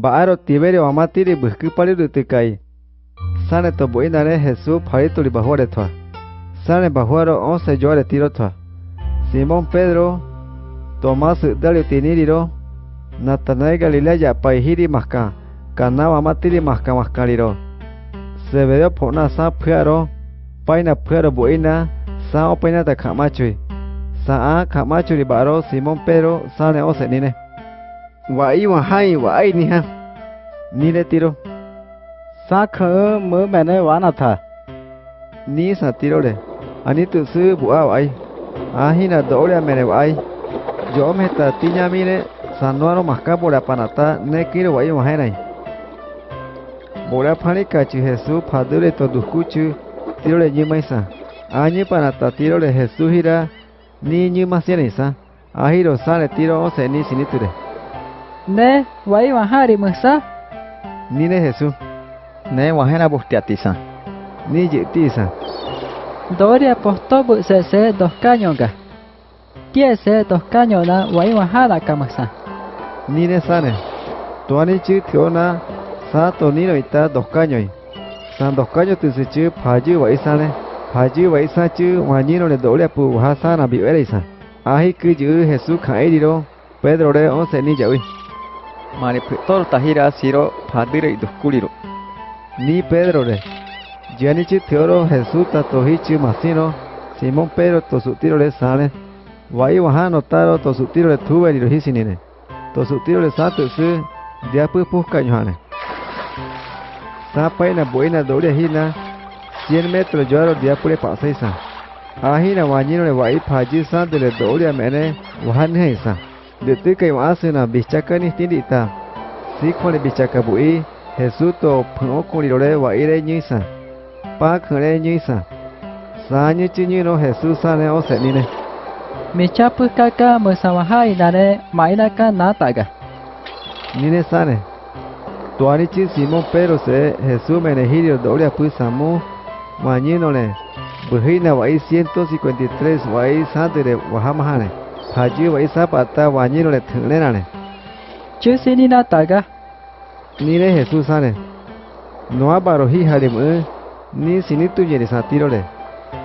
Baaro Tiberio amatiri buskupali rutukai. Sane to buinare Jesús parituli bajuare toa. Sane bajuaro once llore tiro toa. Simón Pedro, Tomás Dalio tiniriro, Natanael Galilea paihiri maska, Canawa matiri maska maskariro. Zebedeo pona sa phuaro, paina phuaro buina, sa opaina ta kamachui. Sa a kamachui baro Simón Pedro sane ose nine. vậy mà hay vậy nha, ni ha. Ni le tiro. Sa khơ mơ mẹ này wa na tha. Ni sa tiro le. vậy, tu sư bu đổ ra A hi vậy, do le mẹ này wa ai. Yo me ta ti nya mi le. Sa no ro mas ka por apanata ne kiro wa iwa hai nai. Bora phani ka chu Jesu phadure to duskuchu tiro le nyi mai sa. Ani panata tiro le Jesu hira ni nyi ma sia ni sa. Ahiro sa le tiro o se ni đấy. Ne, wai wahari musa. Ni ne Jesús. Ne wahena bustiatisa. Ni jiti isa. Doria postobu se se dos cañoga. Kie se dos cañona wai wahara kamasa. Ni ne sane. Tuani chu tiona sa to nino ita dos cañoi. San dos caños tu se chu phaji wa isa ne. Phaji wa isa chu wanyino le dole pu wa sana bi ere isa. Ahi ku ju Jesús khai diro. Pedro re once ni jawi. Mari ptor tahira siro padire iduskuliro. Ni Pedro re. Gianichi teoro Jesús ta tohichi masino. Simón Pedro to su tiro le sale. Wai wahano taro to su tiro le tuve ni hisinine. To su tiro le santo su dia pu pusca yohane. Sa paina buena doria hina. 100 metros lloro dia pure paseisa. Ahina wanyino le wai phaji san de le doria mene wahan heisa. De tu kai wasuna bichaka ni tindita. Si khone bichaka bui. Jesús to phno kulirore wa ire nyisa. Pa khare nyisa. Sa nyi chi nyi no Jesús sane o se nine. Mi chapu kaka musa wahai nare maina ka nataga. Nine sane. Tuani chi Simón Pedro se Jesús menegirio doria pu samu. Mañino le. Bujina wa 153 wa भाजी वैसा पाता वाणी रे थले राणे चेसिनी ना तागा 니레 예수사네 노아 바로 히하림은 니 신이 뚜제리 사티로레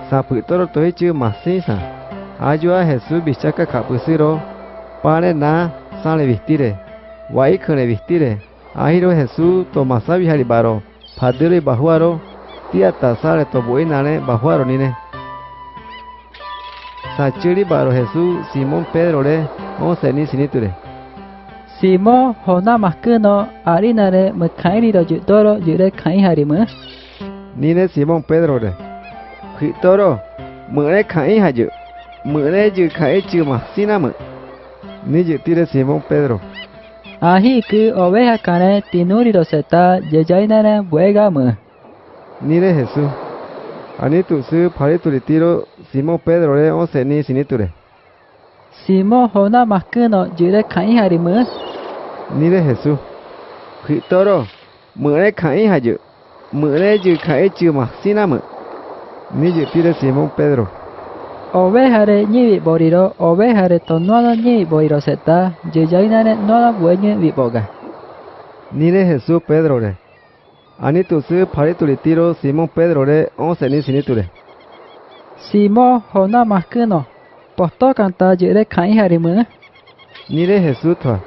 사프토로 토이치 마세사 아주아 예수 비차카 카푸시로 파네 나 사레 비스티레 와이크네 비스티레 아히로 예수 토마사 비하리 바로 파드레 바후아로 티아타 사레 토 보이나네 바후아로 니네 chiri baro Jesús Simón Pedro le. Once ni siniture. Simo hona maskuno arinare makairi ro jutoro jure kai harimu. Nine Simón Pedro le. Khitoro. Mure khai haju. Mure ju khai chu masina mu. Ni jutire Simón Pedro. Ahi ku oveja kane tinuri ro seta jejainare buega mu. Nire Jesús. Ani tu su pari tu tiro Simón Pedro le once ni siniture. Simo hona maskuno jure kai harimu. Nire Jesús. Khitoro. Mure khai haju. Mure ju khai chu masina mu. Ni jutire Simón Pedro. Ovejare ñivi boriro ovejare tonuano ñivi boriro seta jejainare nuano bueñe viboga. Nire Jesús Pedro le. Anitusu paritulitiro Simón Pedrore onseni siniture. Simón hona maskino. Posto kanta yere kain harimu. Nire Jesutwa.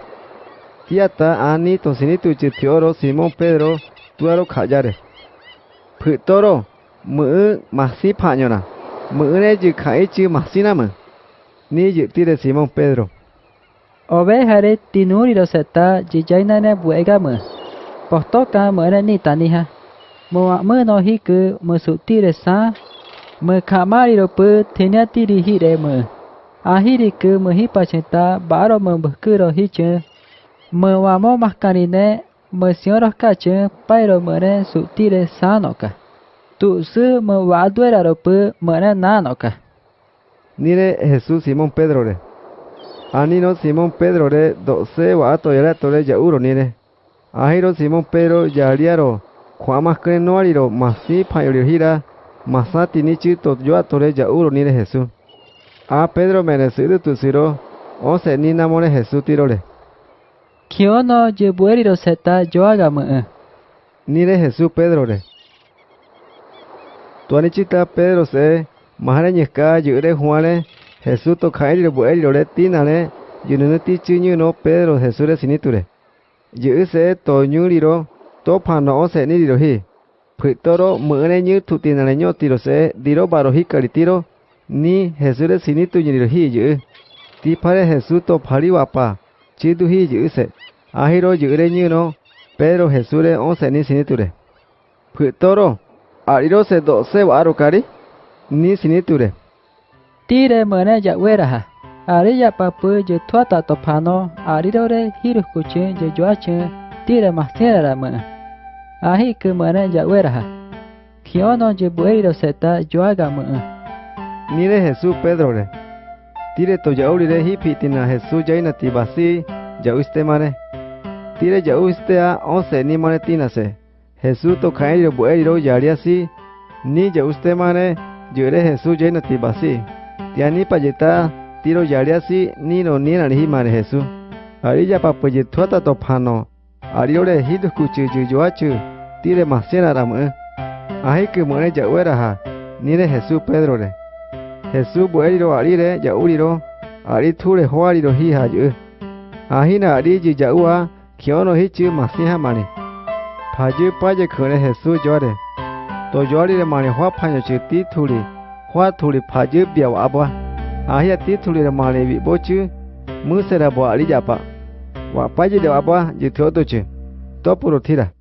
Tiata ani tosinitu chitioro Simón Pedro tuaro kayare. Putoro mu masi pañona. Muune yu kai chu masinama. Ni yutire Simón Pedro. Ovejare tinuriro seta yiyainane buegamu. Por toca morenita nija. cứ mano hiku mo sutire sa. Mo kamari lo pu tenia tiri hire mo. Ahiri ku mo hipachenta baro mo bukuro hiche. Mo wamo maskarine mo senhoros kache pairo moren sutire sanoka. Tu su mo waduera lo pu moren nanoka. Nire Jesús Simón Pedro re. Anino à, Simón Pedro re do se wa ato yara tole ya uro nire. Ahiro Simón Pedro yariaro. Kwa maskre no ariro masi payorio hira. Masati ni chito yo atore ya uro nire Jesús. A Pedro merecido tu siro. Once ni namore Jesús tirole. Kiono je bueri ro seta yo aga me. Ni de Jesús Pedro re. Tuanichita Pedro se mahane nyeka yure Juane Jesús to khairi re bueri ro re tinane yunene giữ sẽ to nyuri ro to phản nó sẽ ni rồi hi pito ro mở này như thụ tiền này nhau tiro se di ro baro hi kari tiro ni hesu re sini tu như rồi hi giữ ti pare hesu to phải wapa chi tu hi giữ sẽ à hi rồi giữ đấy như no pero hesu re o se ni sini tu re pito ro ari ro se độ se waru kari ni sini tu re ti re mở này giải quyết ra ha Ari ya papu je tuata to pano ari ro re hiru kuche je joa che tire masera ra me. Ahi ke mene ja wera. Kiono je bueri ro seta joa ga me. Ni de Jesús Pedro re. Tire to yauri re hi pitina Jesús jaina ti basi yauiste mane. Tire yauiste a onse ni mane tina se. Jesús to kairi ro bueri ro yari asi. Ni yauiste mane yure Jesús jaina ti basi. Tiani payeta tiro yariasi nino nina ni himare Jesús. Arilla papaye tuata topano. Ariore hidu kuchu yuyoachu. Tire masena ramu. Ahi que muere ya ueraha. Nire Jesús Pedro le. Jesús bueriro arire ya uriro. Ari ture hoariro hija yu. Ahina ariji ya ua. Kiono hichu masiha mani. Payu paye kune Jesús llore. To llorire mani hoa paño chiti tuli. Hoa tuli payu biawa abua. Ahia ti tuli ra mali bi bochi musera bo ali japa wa paji de apa jithoto che to puro thira